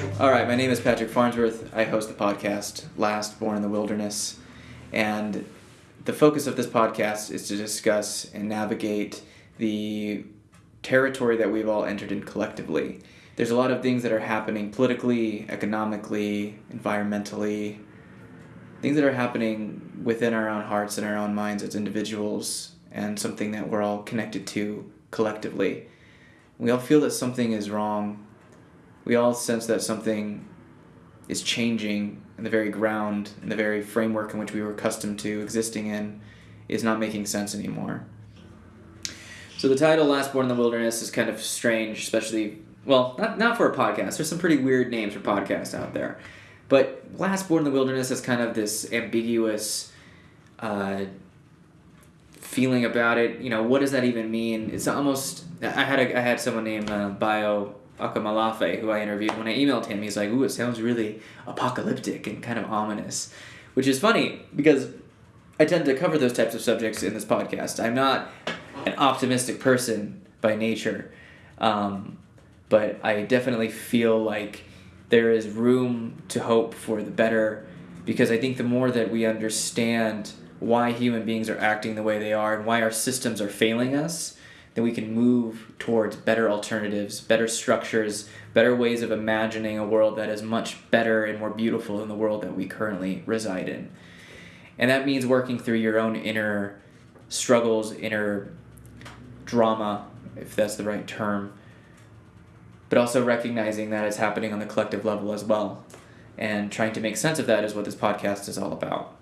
All right, my name is Patrick Farnsworth. I host the podcast Last Born in the Wilderness. And the focus of this podcast is to discuss and navigate the territory that we've all entered in collectively. There's a lot of things that are happening politically, economically, environmentally, things that are happening within our own hearts and our own minds as individuals, and something that we're all connected to collectively. We all feel that something is wrong. We all sense that something is changing, and the very ground and the very framework in which we were accustomed to existing in is not making sense anymore. So the title "Last Born in the Wilderness" is kind of strange, especially well, not not for a podcast. There's some pretty weird names for podcasts out there, but "Last Born in the Wilderness" is kind of this ambiguous. Uh, feeling about it. You know, what does that even mean? It's almost. I had a I had someone named uh, Bayo Akomolafe who I interviewed. When I emailed him, he's like, "Ooh, it sounds really apocalyptic and kind of ominous," which is funny because I tend to cover those types of subjects in this podcast. I'm not an optimistic person by nature, um, but I definitely feel like there is room to hope for the better because I think the more that we understand why human beings are acting the way they are and why our systems are failing us, then we can move towards better alternatives, better structures, better ways of imagining a world that is much better and more beautiful than the world that we currently reside in. And that means working through your own inner struggles, inner drama, if that's the right term, but also recognizing that it's happening on the collective level as well. And trying to make sense of that is what this podcast is all about.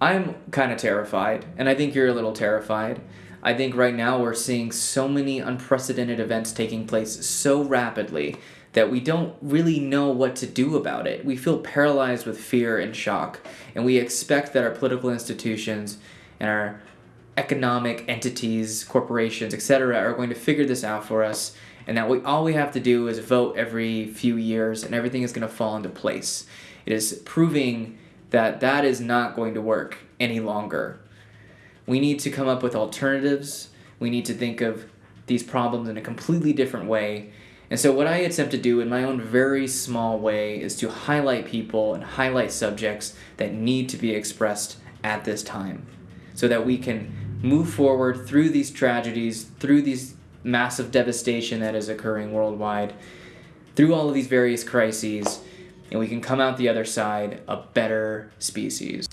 I'm kind of terrified, and I think you're a little terrified. I think right now we're seeing so many unprecedented events taking place so rapidly that we don't really know what to do about it. We feel paralyzed with fear and shock, and we expect that our political institutions and our economic entities, corporations, etc., are going to figure this out for us, and that we all we have to do is vote every few years, and everything is going to fall into place. It is proving that that is not going to work any longer. We need to come up with alternatives. We need to think of these problems in a completely different way. And so, what I attempt to do in my own very small way is to highlight people and highlight subjects that need to be expressed at this time so that we can move forward through these tragedies, through these massive devastation that is occurring worldwide, through all of these various crises and we can come out the other side a better species.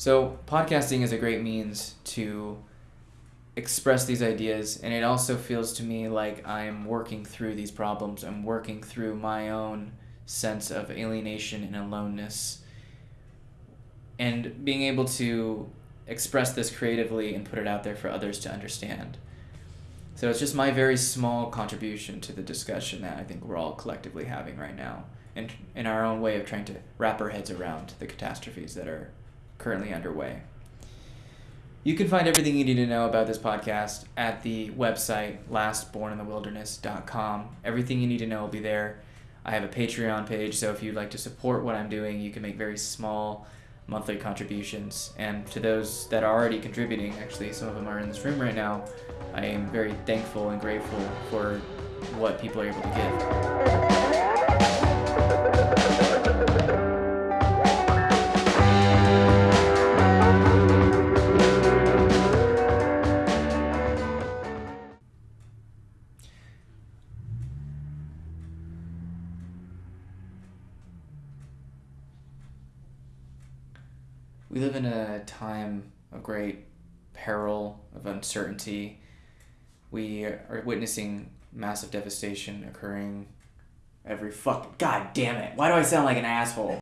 So, podcasting is a great means to express these ideas, and it also feels to me like I'm working through these problems. I'm working through my own sense of alienation and aloneness. And being able to express this creatively and put it out there for others to understand. So it's just my very small contribution to the discussion that I think we're all collectively having right now and in our own way of trying to wrap our heads around the catastrophes that are currently underway. You can find everything you need to know about this podcast at the website lastborninthewilderness.com. Everything you need to know will be there. I have a Patreon page, so if you'd like to support what I'm doing, you can make very small monthly contributions. And to those that are already contributing, actually, some of them are in this room right now, I am very thankful and grateful for what people are able to give. We live in a time of great peril, of uncertainty. We are witnessing massive devastation occurring every fuck. God damn it. Why do I sound like an asshole?